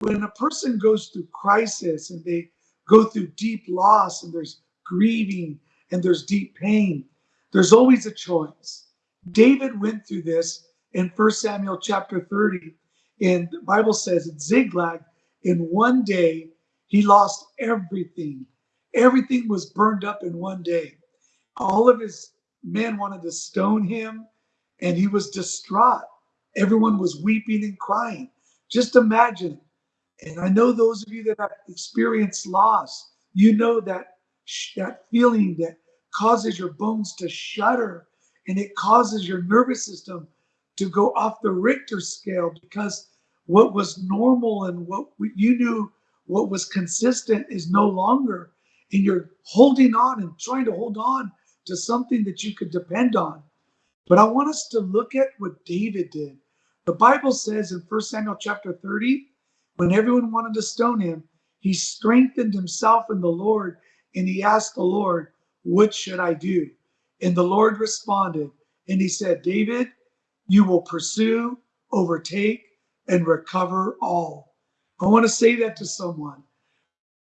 when a person goes through crisis and they go through deep loss and there's grieving and there's deep pain, there's always a choice. David went through this in 1 Samuel chapter 30. And the Bible says at Ziklag, in one day, he lost everything. Everything was burned up in one day. All of his men wanted to stone him, and he was distraught. Everyone was weeping and crying. Just imagine. And I know those of you that have experienced loss, you know that that feeling that causes your bones to shudder and it causes your nervous system to go off the Richter scale because what was normal and what you knew what was consistent is no longer. And you're holding on and trying to hold on to something that you could depend on. But i want us to look at what david did. The bible says in 1 samuel chapter 30 when everyone wanted to stone him he strengthened himself in the lord and he asked the lord what should i do and the lord responded and he said david you will pursue overtake and recover all i want to say that to someone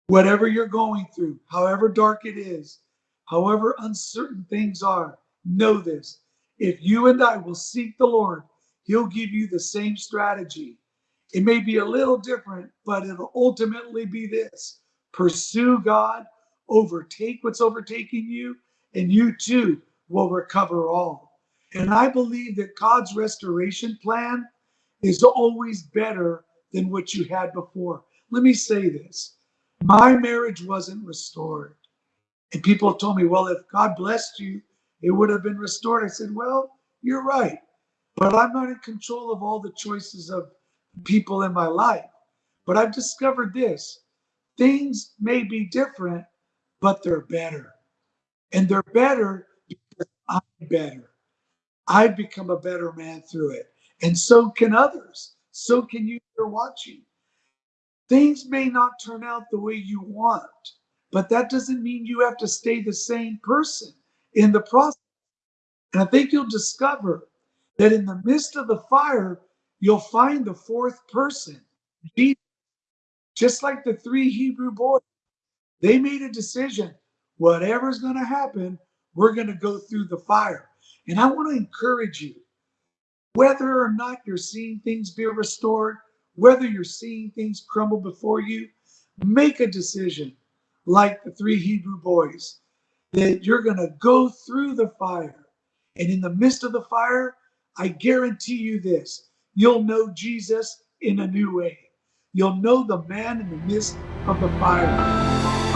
whatever you're going through, however dark it is, however uncertain things are, know this. If you and I will seek the Lord, He'll give you the same strategy. It may be a little different, but it'll ultimately be this pursue God, overtake what's overtaking you, and you too will recover all. And I believe that God's restoration plan is always better than what you had before. Let me say this my marriage wasn't restored. And people told me, well, if God blessed you, it would have been restored. I said, well, you're right. But I'm not in control of all the choices of people in my life. But I've discovered this things may be different, but they're better. And they're better because I'm better. I've become a better man through it. And so can others. So can you that are watching. Things may not turn out the way you want, but that doesn't mean you have to stay the same person in the process. And I think you'll discover that in the midst of the fire, you'll find the fourth person. Just like the three Hebrew boys, they made a decision whatever's going to happen, we're going to go through the fire. And I want to encourage you whether or not you're seeing things be restored, whether you're seeing things crumble before you, make a decision like the three Hebrew boys that you're going to go through the fire. And in the midst of the fire, I guarantee you this you'll know Jesus in a new way. You'll know the man in the midst of the fire.